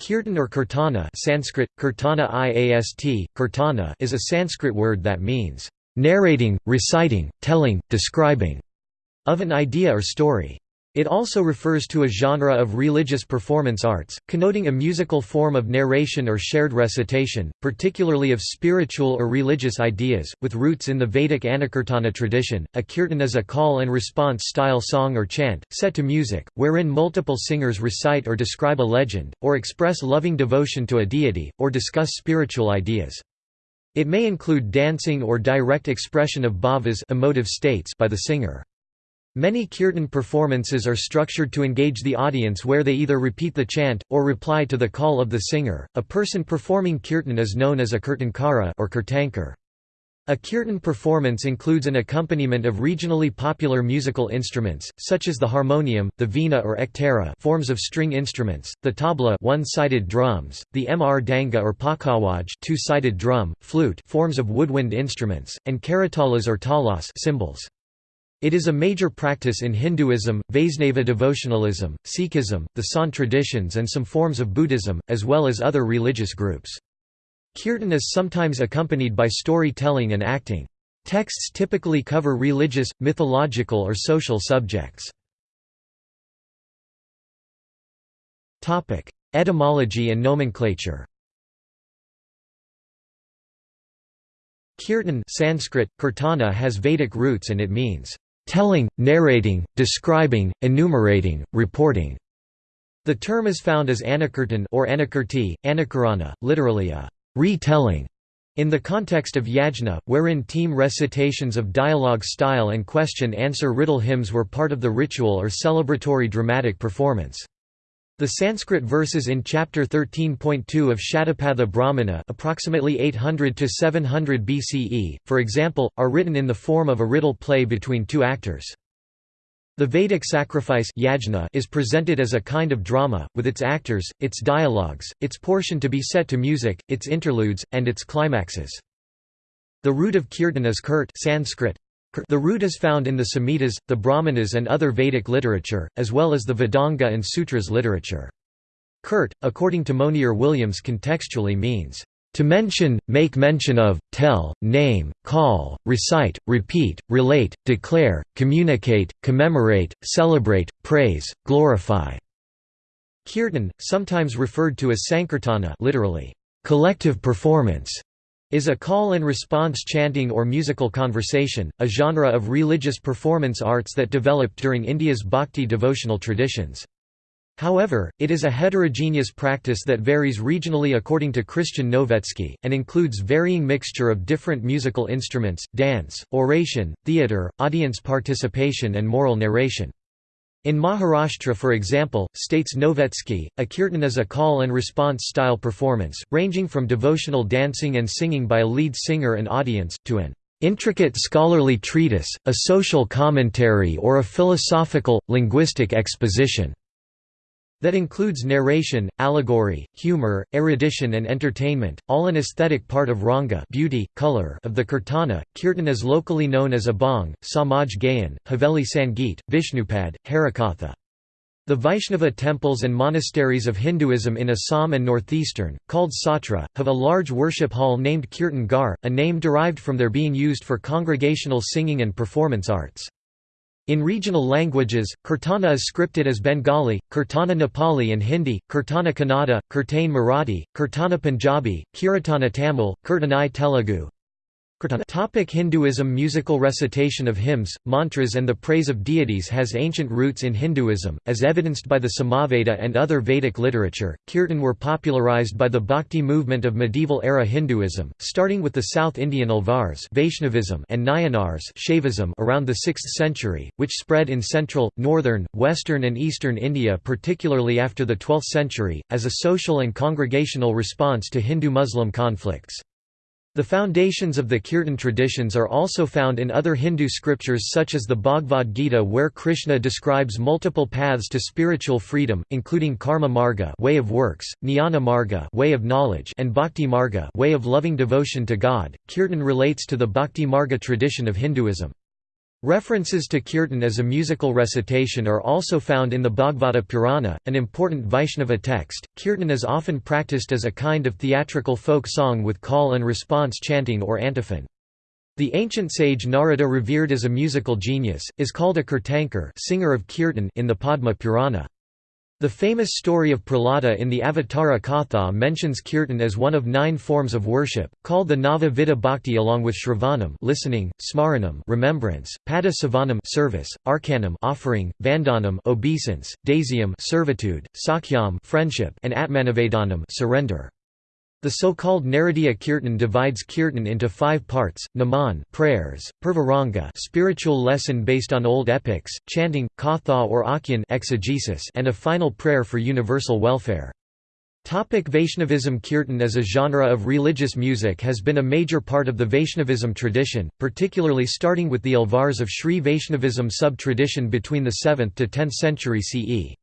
Kirtan or kirtana Sanskrit, kirtana iast, kirtana is a Sanskrit word that means, "...narrating, reciting, telling, describing", of an idea or story. It also refers to a genre of religious performance arts, connoting a musical form of narration or shared recitation, particularly of spiritual or religious ideas, with roots in the Vedic Anukirtana tradition. A kirtan is a call and response style song or chant, set to music, wherein multiple singers recite or describe a legend, or express loving devotion to a deity, or discuss spiritual ideas. It may include dancing or direct expression of bhavas emotive states by the singer. Many kirtan performances are structured to engage the audience where they either repeat the chant, or reply to the call of the singer. A person performing kirtan is known as a kirtankara or kirtankar. A kirtan performance includes an accompaniment of regionally popular musical instruments, such as the harmonium, the veena or ektara forms of string instruments, the tabla one-sided drums, the mr mridanga or pakawaj two-sided drum, flute forms of woodwind instruments, and karatalas or talas cymbals. It is a major practice in Hinduism, Vaisnava devotionalism, Sikhism, the Sant traditions and some forms of Buddhism, as well as other religious groups. Kirtan is sometimes accompanied by storytelling and acting. Texts typically cover religious, mythological or social subjects. Etymology and nomenclature Kirtan Sanskrit, kirtana has Vedic roots and it means telling, narrating, describing, enumerating, reporting. The term is found as anakirtan or anakirti, anakirana, literally a retelling. In the context of yajna, wherein team recitations of dialogue style and question-answer riddle hymns were part of the ritual or celebratory dramatic performance. The Sanskrit verses in chapter 13.2 of Shatapatha Brahmana approximately 800 to 700 BCE, for example, are written in the form of a riddle play between two actors. The Vedic sacrifice yajna is presented as a kind of drama, with its actors, its dialogues, its portion to be set to music, its interludes, and its climaxes. The root of kirtan is kirt Sanskrit, the root is found in the Samhitas, the Brahmanas and other Vedic literature, as well as the Vedanga and Sutras literature. Kirt, according to Monier Williams contextually means, "...to mention, make mention of, tell, name, call, recite, repeat, relate, declare, communicate, commemorate, celebrate, praise, glorify." Kirtan, sometimes referred to as Sankirtana literally, collective performance, is a call and response chanting or musical conversation, a genre of religious performance arts that developed during India's bhakti devotional traditions. However, it is a heterogeneous practice that varies regionally according to Christian Novetzke, and includes varying mixture of different musical instruments, dance, oration, theatre, audience participation and moral narration. In Maharashtra for example, states Novetzke, a kirtan is a call and response style performance, ranging from devotional dancing and singing by a lead singer and audience, to an intricate scholarly treatise, a social commentary or a philosophical, linguistic exposition that includes narration, allegory, humor, erudition and entertainment, all an aesthetic part of ranga beauty, color of the kirtana. Kirtan is locally known as abhang, samaj gayan, haveli sangeet, vishnupad, harikatha. The Vaishnava temples and monasteries of Hinduism in Assam and northeastern, called Satra, have a large worship hall named Kirtan Ghar, a name derived from their being used for congregational singing and performance arts. In regional languages, Kirtana is scripted as Bengali, Kirtana Nepali and Hindi, Kirtana Kannada, Kirtane Marathi, Kirtana Punjabi, Kiratana Tamil, Kirtanai Telugu, Topic Hinduism Musical recitation of hymns, mantras and the praise of deities has ancient roots in Hinduism, as evidenced by the Samaveda and other Vedic literature. Kirtan were popularized by the Bhakti movement of medieval-era Hinduism, starting with the South Indian Alvars Vaishnavism and Nayanars Shaivism around the 6th century, which spread in central, northern, western and eastern India particularly after the 12th century, as a social and congregational response to Hindu-Muslim conflicts. The foundations of the Kirtan traditions are also found in other Hindu scriptures such as the Bhagavad Gita where Krishna describes multiple paths to spiritual freedom, including karma marga way of works, jnana marga way of knowledge and bhakti marga way of loving devotion to God. Kirtan relates to the bhakti marga tradition of Hinduism. References to kirtan as a musical recitation are also found in the Bhagavata Purana, an important Vaishnava text. Kirtan is often practiced as a kind of theatrical folk song with call and response chanting or antiphon. The ancient sage Narada revered as a musical genius, is called a kirtankar singer of kirtan in the Padma Purana. The famous story of Prahlada in the Avatara Katha mentions kirtan as one of nine forms of worship, called the Nava Bhakti along with Shravanam listening, Smaranam remembrance, Pada Sevanam service, Archanam offering, Vandanam obeisance, Dasyam servitude, Sakhyam friendship, and Atmanivedanam surrender. The so-called Naradiya Kirtan divides Kirtan into five parts, Naman prayers, Purvaranga spiritual lesson based on old epics, chanting, Katha or Akhyan exegesis and a final prayer for universal welfare. Topic Vaishnavism Kirtan as a genre of religious music has been a major part of the Vaishnavism tradition, particularly starting with the Alvars of Sri Vaishnavism sub-tradition between the 7th to 10th century CE.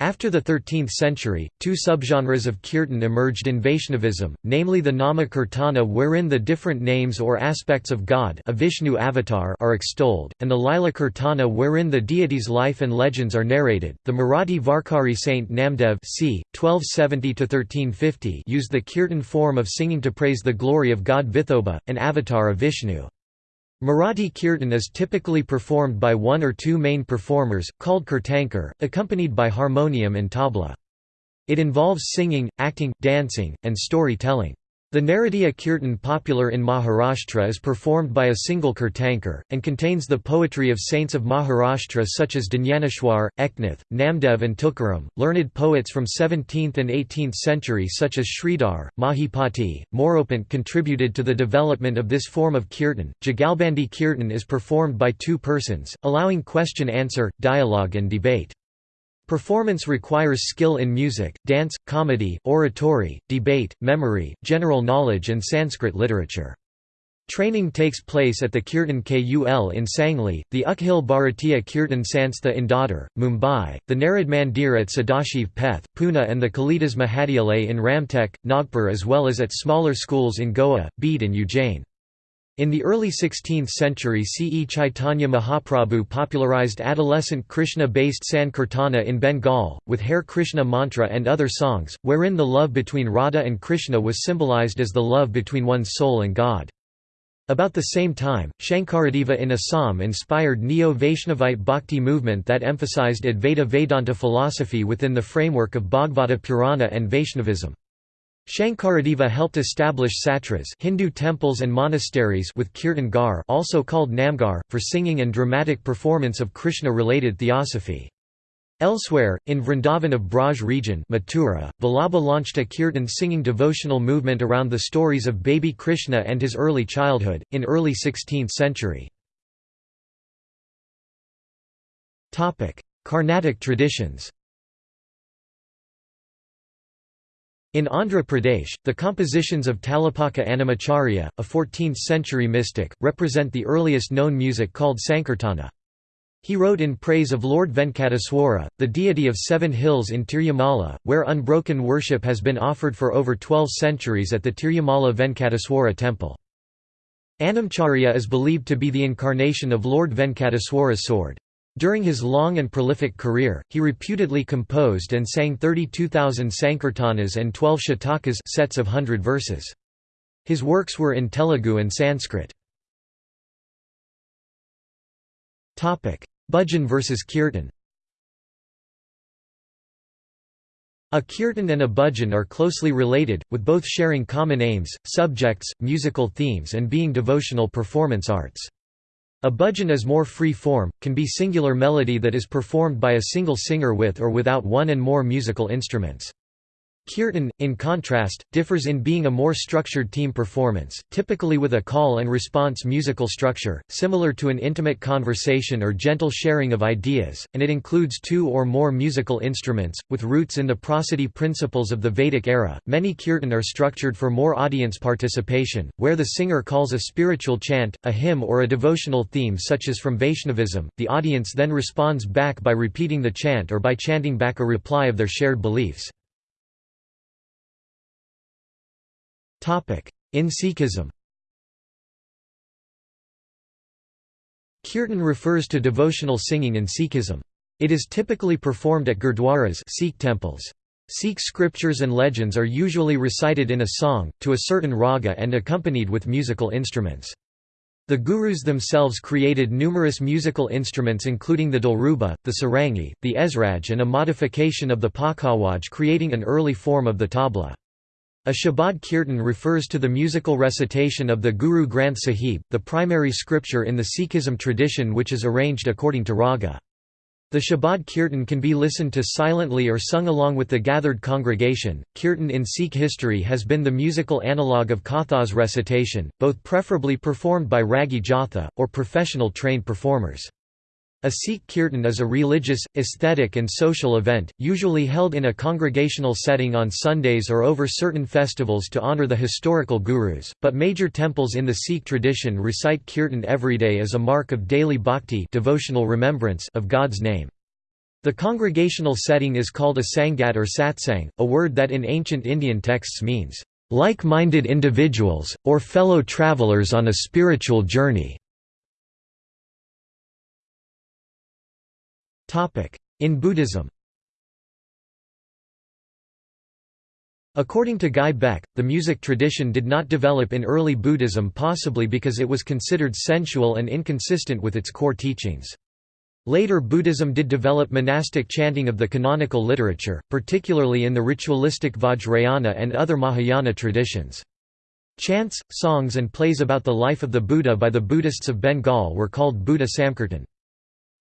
After the 13th century, two subgenres of kirtan emerged in Vaishnavism, namely the Nama Kirtana wherein the different names or aspects of God a Vishnu avatar are extolled, and the Lila Kirtana wherein the deity's life and legends are narrated. The Marathi Varkari saint Namdev c. 1270 used the kirtan form of singing to praise the glory of God Vithoba, an avatar of Vishnu. Marathi kirtan is typically performed by one or two main performers, called kirtankar, accompanied by harmonium and tabla. It involves singing, acting, dancing, and story-telling. The Naradiya Kirtan popular in Maharashtra is performed by a single kirtankar, and contains the poetry of saints of Maharashtra such as Dnyaneshwar, Eknath, Namdev and Tukaram, learned poets from 17th and 18th century such as Sridhar, Mahipati, Moropant contributed to the development of this form of kirtan. Jagalbandi kirtan is performed by two persons, allowing question-answer, dialogue and debate. Performance requires skill in music, dance, comedy, oratory, debate, memory, general knowledge and Sanskrit literature. Training takes place at the Kirtan Kul in Sangli, the Akhil Bharatiya Kirtan Sanstha in Dadar, Mumbai, the Narad Mandir at Sadashiv Peth, Pune and the Kalidas Mahadyalay in Ramtek, Nagpur as well as at smaller schools in Goa, Bede and Ujjain. In the early 16th century CE Chaitanya Mahaprabhu popularized adolescent Krishna-based Sankirtana in Bengal, with Hare Krishna mantra and other songs, wherein the love between Radha and Krishna was symbolized as the love between one's soul and God. About the same time, Shankaradeva in Assam inspired Neo-Vaishnavite bhakti movement that emphasized Advaita Vedanta philosophy within the framework of Bhagavata Purana and Vaishnavism. Shankaradeva helped establish satras Hindu temples and monasteries with kirtan ghar also called namgar, for singing and dramatic performance of Krishna-related theosophy. Elsewhere, in Vrindavan of Braj region Mathura, Vallabha launched a kirtan singing devotional movement around the stories of baby Krishna and his early childhood, in early 16th century. Carnatic traditions In Andhra Pradesh, the compositions of Talapaka Annamacharya, a 14th-century mystic, represent the earliest known music called Sankirtana. He wrote in praise of Lord Venkateswara, the deity of seven hills in Tirumala, where unbroken worship has been offered for over 12 centuries at the Tirumala Venkateswara temple. Annamacharya is believed to be the incarnation of Lord Venkateswara's sword. During his long and prolific career, he reputedly composed and sang 32,000 sankirtanas and 12 shatakas sets of hundred verses. His works were in Telugu and Sanskrit. Bhajan versus kirtan A kirtan and a bhajan are closely related, with both sharing common aims, subjects, musical themes and being devotional performance arts. A bhajan is more free-form, can be singular melody that is performed by a single singer with or without one and more musical instruments. Kirtan, in contrast, differs in being a more structured team performance, typically with a call and response musical structure, similar to an intimate conversation or gentle sharing of ideas, and it includes two or more musical instruments, with roots in the prosody principles of the Vedic era. Many kirtan are structured for more audience participation, where the singer calls a spiritual chant, a hymn, or a devotional theme, such as from Vaishnavism. The audience then responds back by repeating the chant or by chanting back a reply of their shared beliefs. In Sikhism Kirtan refers to devotional singing in Sikhism. It is typically performed at gurdwaras Sikh temples. Sikh scriptures and legends are usually recited in a song, to a certain raga and accompanied with musical instruments. The gurus themselves created numerous musical instruments including the dilruba, the sarangi, the esraj and a modification of the pakhawaj creating an early form of the tabla. A Shabad Kirtan refers to the musical recitation of the Guru Granth Sahib, the primary scripture in the Sikhism tradition which is arranged according to raga. The Shabad Kirtan can be listened to silently or sung along with the gathered congregation. Kirtan in Sikh history has been the musical analogue of Kathas recitation, both preferably performed by Ragi Jatha, or professional trained performers. A Sikh kirtan is a religious, aesthetic and social event, usually held in a congregational setting on Sundays or over certain festivals to honour the historical gurus, but major temples in the Sikh tradition recite kirtan every day as a mark of daily bhakti devotional remembrance of God's name. The congregational setting is called a sangat or satsang, a word that in ancient Indian texts means, "...like-minded individuals, or fellow travelers on a spiritual journey." In Buddhism According to Guy Beck, the music tradition did not develop in early Buddhism possibly because it was considered sensual and inconsistent with its core teachings. Later Buddhism did develop monastic chanting of the canonical literature, particularly in the ritualistic Vajrayana and other Mahayana traditions. Chants, songs and plays about the life of the Buddha by the Buddhists of Bengal were called Buddha Samkirtan.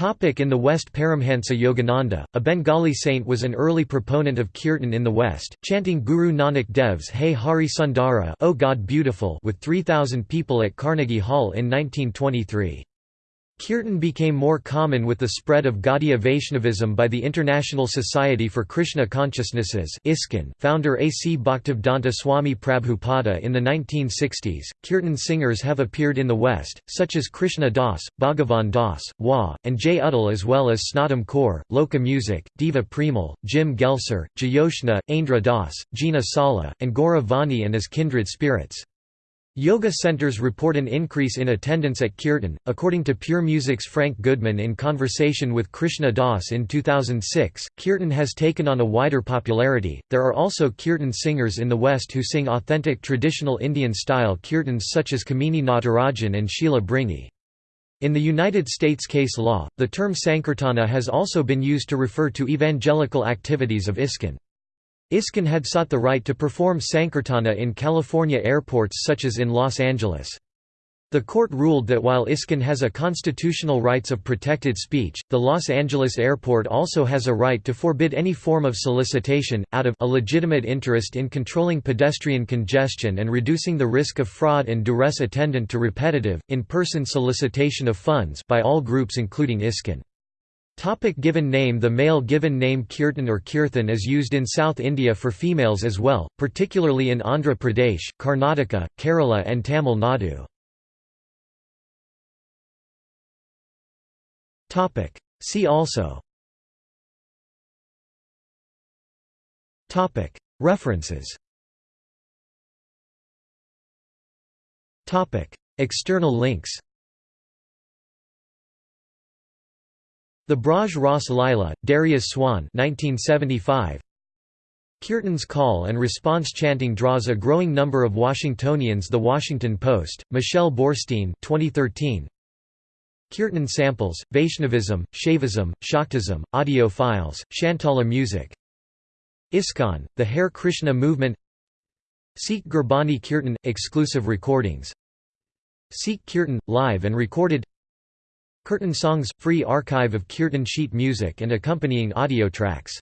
In the West Paramhansa Yogananda, a Bengali saint was an early proponent of kirtan in the West, chanting Guru Nanak Dev's Hey Hari Sundara O God Beautiful with 3,000 people at Carnegie Hall in 1923. Kirtan became more common with the spread of Gaudiya Vaishnavism by the International Society for Krishna Consciousnesses founder A. C. Bhaktivedanta Swami Prabhupada in the 1960s. Kirtan singers have appeared in the West, such as Krishna Das, Bhagavan Das, Wa, and Jai Uttal as well as Snatam Kaur, Loka Music, Deva Premal, Jim Gelcer, Jayoshna, Aindra Das, Gina Sala, and Gaura Vani and as kindred spirits. Yoga centers report an increase in attendance at Kirtan, according to Pure Music's Frank Goodman in conversation with Krishna Das in 2006. Kirtan has taken on a wider popularity. There are also Kirtan singers in the West who sing authentic traditional Indian style kirtans such as Kamini Natarajan and Sheela Bringi. In the United States case law, the term Sankirtana has also been used to refer to evangelical activities of ISKCON. ISKCON had sought the right to perform Sankirtana in California airports such as in Los Angeles. The court ruled that while ISKCON has a constitutional rights of protected speech, the Los Angeles airport also has a right to forbid any form of solicitation, out of a legitimate interest in controlling pedestrian congestion and reducing the risk of fraud and duress attendant to repetitive, in-person solicitation of funds by all groups including ISKCON. Topic given name The male given name Kirtan or Kirthan is used in South India for females as well, particularly in Andhra Pradesh, Karnataka, Kerala and Tamil Nadu. See also. References. External links The Braj Ras Lila, Darius Swann 1975. Kirtan's call and response chanting draws a growing number of Washingtonians. The Washington Post, Michelle Boorstein 2013. Kirtan samples, Vaishnavism, Shaivism, Shaktism, audio files, Shantala music. ISKCON, the Hare Krishna movement. Sikh Gurbani Kirtan – exclusive recordings. Sikh Kirtan – live and recorded Kirtan songs – free archive of Kirtan sheet music and accompanying audio tracks